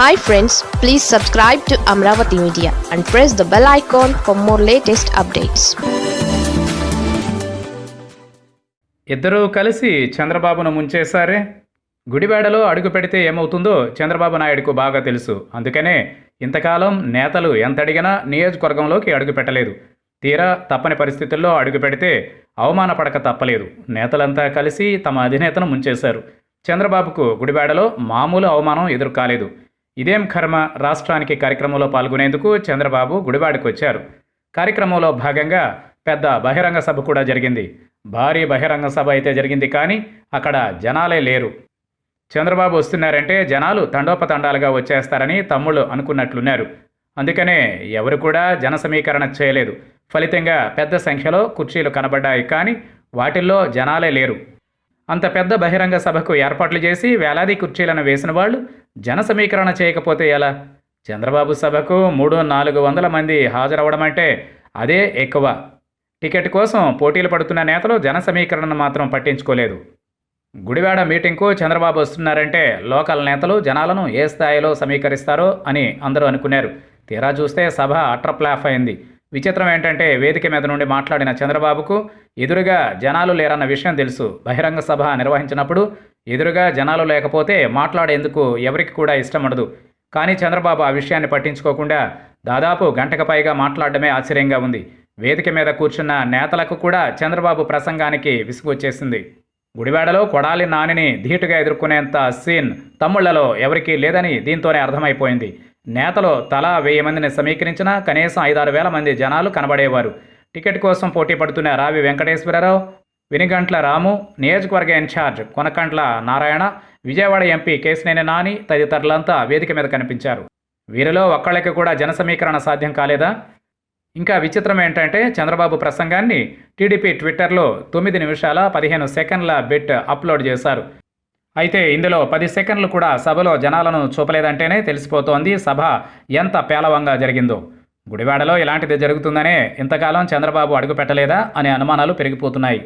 Hi friends please subscribe to Amaravati media and press the bell icon for more latest updates ఇద్దరూ కలిసి చంద్రబాబును ముంచేశారే? గుడివాడలో అడుగు పెడితే ఏమవుతుందో చంద్రబాబు నాయుడుకు బాగా తెలుసు. అందుకనే ఇంతకాలం నేతలు ఎంత అడిగినా నియోజకవర్గంలోకి అడుగు పెట్టలేదు. తీరా తప్పని పరిస్థితుల్లో అడుగు పెడితే అవమానపడక తప్పలేదు. నేతలంతా కలిసి తమ అధినేతను ముంచేశారు. చంద్రబాబుకు గుడివాడలో మామూలు అవమానం ఎదురు కాలేదు ఇదేం కర్మ? రాష్ట్రానికి కార్యక్రమంలో పాల్గొనేందుకు చంద్రబాబు గుడివాడికి వచ్చారు కార్యక్రమంలో భాగంగా పెద్ద బహిరంగ సభ కూడా జరిగింది. భారీ బహిరంగ సభ అయితే జరిగింది కానీ అక్కడ జనాలే లేరు. చంద్రబాబు వస్తున్నారంటే జనాలు తండోపతండాలుగా వచ్చేస్తారని తమ్ముళ్ళు అనుకున్నట్లున్నారు. అందుకనే ఎవరు కూడా జన సమీకరణ చేయలేదు. ఫలితంగా పెద్ద సంఖ్యలో కుర్చీలు కనబడ్డాయి కానీ వాటిల్లో జనాలే లేరు. అంత పెద్ద బహిరంగ సభకు ఏర్పాట్లు చేసి వేలాది కుర్చీలను వేసిన వాళ్ళు జన సమీకరణ చేయకపోతే ఎలా? చంద్రబాబు సభకు మూడు నాలుగు వందల మంది హాజరవడం అంటే అదే ఎక్కువ. టికెట్ కోసం పోటీలు పడుతున్న నేతలు జన సమీకరణను మాత్రం పట్టించుకోలేదు. గుడివాడ మీటింగ్కు చంద్రబాబు వస్తున్నారంటే లోకల్ నేతలు జనాలను ఏ స్థాయిలో సమీకరిస్తారో అని అందరూ అనుకున్నారు. తీరా చూస్తే సభ అట్రప్లాఫ్ అయింది. విచిత్రం ఏంటంటే వేదిక మీద నుండి మాట్లాడిన చంద్రబాబుకు ఎదురుగా జనాలు లేరన్న విషయం తెలుసు. బహిరంగ సభ నిర్వహించినప్పుడు ఎదురుగా జనాలు లేకపోతే మాట్లాడేందుకు ఎవరికి కూడా ఇష్టం ఉండదు. కానీ చంద్రబాబు ఆ విషయాన్ని పట్టించుకోకుండా దాదాపు గంటకు పైగా మాట్లాడడమే ఆశ్చర్యంగా ఉంది. వేదిక మీద కూర్చున్న నేతలకు కూడా చంద్రబాబు ప్రసంగానికి విసుగొచ్చేసింది. గుడివాడలో కొడాలి నానిని ధీటుగా ఎదుర్కొనేంత సీన్ తమ్ముళ్ళలో ఎవరికీ లేదని దీంతోనే అర్థమైపోయింది. నేతలు తలా వెయ్యి మందిని సమీకరించినా కనీసం ఐదారు వేల మంది జనాలు కనబడేవారు. టికెట్ కోసం పోటీ పడుతున్న రావి వెంకటేశ్వరరావు వినిగంట్ల రాము నియోజకవర్గ in charge Konakantla Narayana Vijayawada MP Kesineni Nani తదితరులంతా వేదిక మీద కనిపించారు. వీరిలో ఒక్కళ్ళకి కూడా జన సమీకరణ సాధ్యం కాలేదా? ఇంకా విచిత్రం ఏంటంటే చంద్రబాబు ప్రసంగాన్ని టీడీపీ ట్విట్టర్లో తొమ్మిది నిమిషాల పదిహేను సెకండ్ల బిట్ అప్లోడ్ చేశారు. అయితే ఇందులో పది సెకండ్లు కూడా సభలో జనాలను చూపలేదంటేనే తెలిసిపోతోంది సభ ఎంత పేలవంగా జరిగిందో. గుడివాడలో ఇలాంటిది జరుగుతుందనే ఇంతకాలం చంద్రబాబు అడుగుపెట్టలేదా అనే అనుమానాలు పెరిగిపోతున్నాయి.